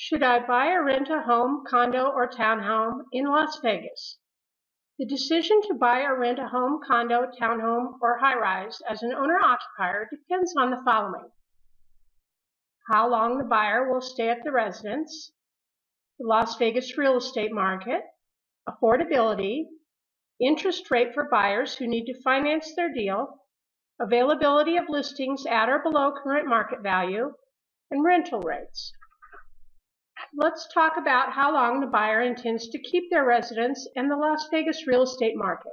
Should I buy or rent a home, condo, or townhome in Las Vegas? The decision to buy or rent a home, condo, townhome, or high-rise as an owner-occupier depends on the following. How long the buyer will stay at the residence, the Las Vegas real estate market, affordability, interest rate for buyers who need to finance their deal, availability of listings at or below current market value, and rental rates. Let's talk about how long the buyer intends to keep their residence and the Las Vegas real estate market.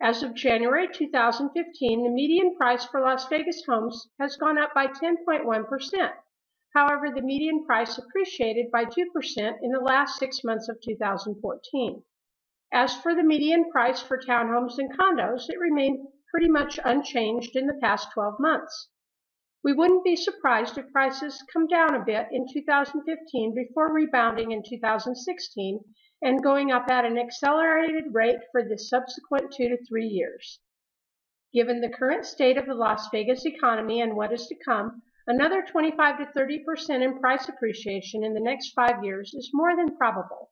As of January 2015, the median price for Las Vegas homes has gone up by 10.1%. However, the median price appreciated by 2% in the last six months of 2014. As for the median price for townhomes and condos, it remained pretty much unchanged in the past 12 months. We wouldn't be surprised if prices come down a bit in 2015 before rebounding in 2016 and going up at an accelerated rate for the subsequent two to three years. Given the current state of the Las Vegas economy and what is to come, another 25 to 30% in price appreciation in the next five years is more than probable.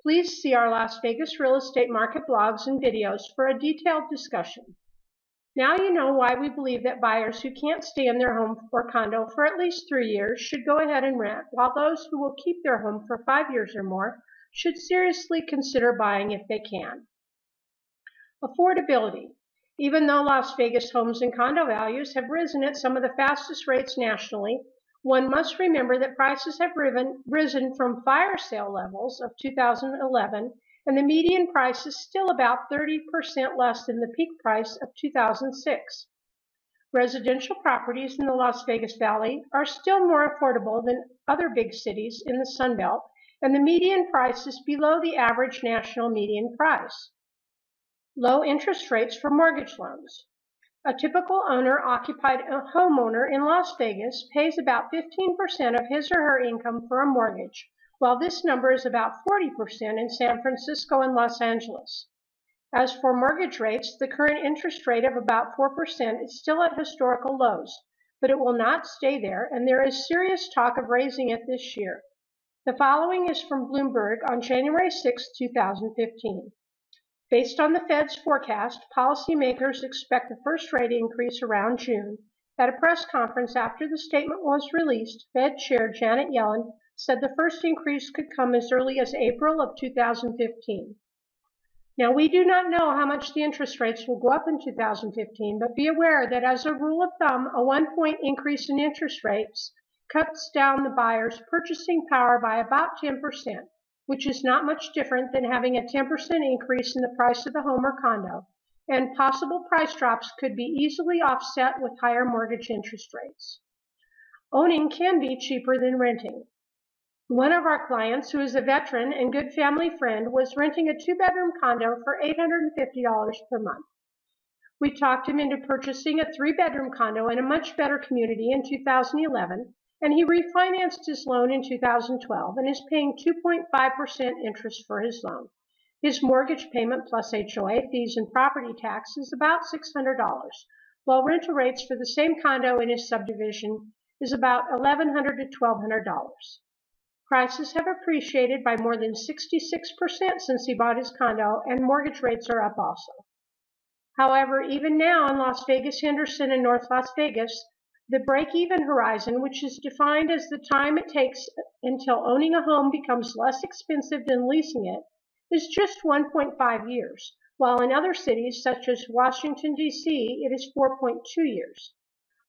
Please see our Las Vegas real estate market blogs and videos for a detailed discussion. Now you know why we believe that buyers who can't stay in their home or condo for at least three years should go ahead and rent, while those who will keep their home for five years or more should seriously consider buying if they can. Affordability. Even though Las Vegas homes and condo values have risen at some of the fastest rates nationally, one must remember that prices have risen from fire sale levels of 2011 and the median price is still about 30% less than the peak price of 2006. Residential properties in the Las Vegas Valley are still more affordable than other big cities in the Sun Belt, and the median price is below the average national median price. Low interest rates for mortgage loans. A typical owner-occupied homeowner in Las Vegas pays about 15% of his or her income for a mortgage, while this number is about 40% in San Francisco and Los Angeles. As for mortgage rates, the current interest rate of about 4% is still at historical lows, but it will not stay there, and there is serious talk of raising it this year. The following is from Bloomberg on January 6, 2015. Based on the Fed's forecast, policymakers expect the first rate increase around June. At a press conference after the statement was released, Fed Chair Janet Yellen said the first increase could come as early as April of 2015. Now, we do not know how much the interest rates will go up in 2015, but be aware that as a rule of thumb, a one point increase in interest rates cuts down the buyer's purchasing power by about 10%, which is not much different than having a 10% increase in the price of the home or condo, and possible price drops could be easily offset with higher mortgage interest rates. Owning can be cheaper than renting. One of our clients, who is a veteran and good family friend, was renting a two-bedroom condo for $850 per month. We talked him into purchasing a three-bedroom condo in a much better community in 2011, and he refinanced his loan in 2012 and is paying 2.5% interest for his loan. His mortgage payment plus HOA fees and property tax is about $600, while rental rates for the same condo in his subdivision is about 1,100 to $1,200. Prices have appreciated by more than 66% since he bought his condo, and mortgage rates are up also. However, even now in Las Vegas, Henderson, and North Las Vegas, the break-even horizon, which is defined as the time it takes until owning a home becomes less expensive than leasing it, is just 1.5 years, while in other cities such as Washington, D.C., it is 4.2 years.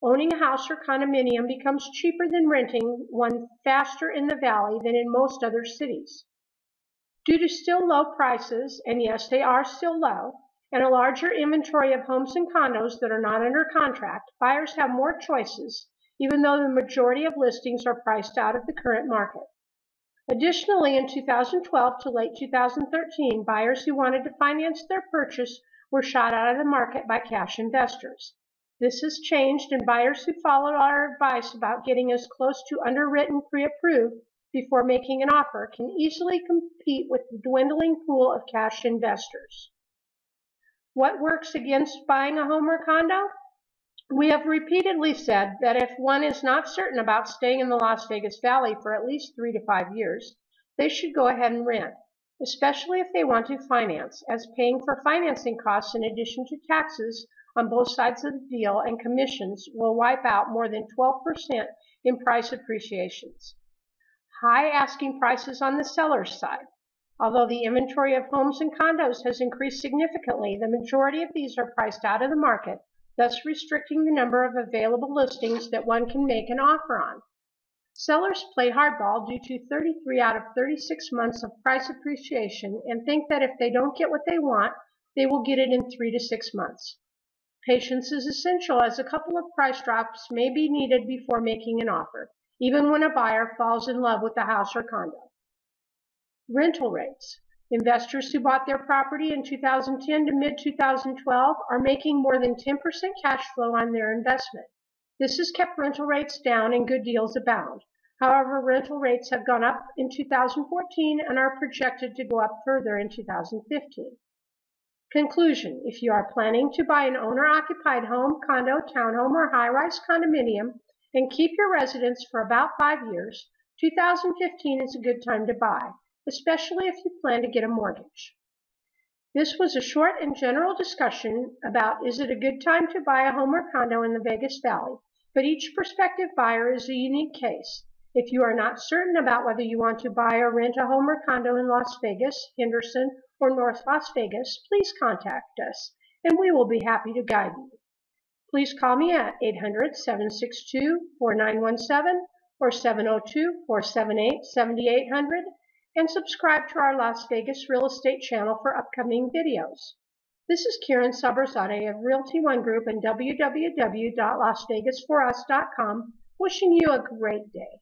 Owning a house or condominium becomes cheaper than renting one faster in the valley than in most other cities. Due to still low prices, and yes, they are still low, and a larger inventory of homes and condos that are not under contract, buyers have more choices, even though the majority of listings are priced out of the current market. Additionally, in 2012 to late 2013, buyers who wanted to finance their purchase were shot out of the market by cash investors. This has changed and buyers who followed our advice about getting as close to underwritten pre-approved before making an offer can easily compete with the dwindling pool of cash investors. What works against buying a home or condo? We have repeatedly said that if one is not certain about staying in the Las Vegas Valley for at least three to five years, they should go ahead and rent, especially if they want to finance, as paying for financing costs in addition to taxes on both sides of the deal and commissions will wipe out more than 12% in price appreciations. High asking prices on the seller's side. Although the inventory of homes and condos has increased significantly, the majority of these are priced out of the market thus restricting the number of available listings that one can make an offer on. Sellers play hardball due to 33 out of 36 months of price appreciation and think that if they don't get what they want, they will get it in three to six months. Patience is essential as a couple of price drops may be needed before making an offer, even when a buyer falls in love with the house or condo. Rental rates. Investors who bought their property in 2010 to mid-2012 are making more than 10% cash flow on their investment. This has kept rental rates down and good deals abound. However, rental rates have gone up in 2014 and are projected to go up further in 2015. Conclusion, if you are planning to buy an owner-occupied home, condo, townhome, or high-rise condominium and keep your residence for about five years, 2015 is a good time to buy especially if you plan to get a mortgage. This was a short and general discussion about is it a good time to buy a home or condo in the Vegas Valley, but each prospective buyer is a unique case. If you are not certain about whether you want to buy or rent a home or condo in Las Vegas, Henderson, or North Las Vegas, please contact us and we will be happy to guide you. Please call me at 800-762-4917 or 702-478-7800 and subscribe to our Las Vegas real estate channel for upcoming videos. This is Karen Saberzadeh of Realty One Group and www.lasvegasforus.com wishing you a great day.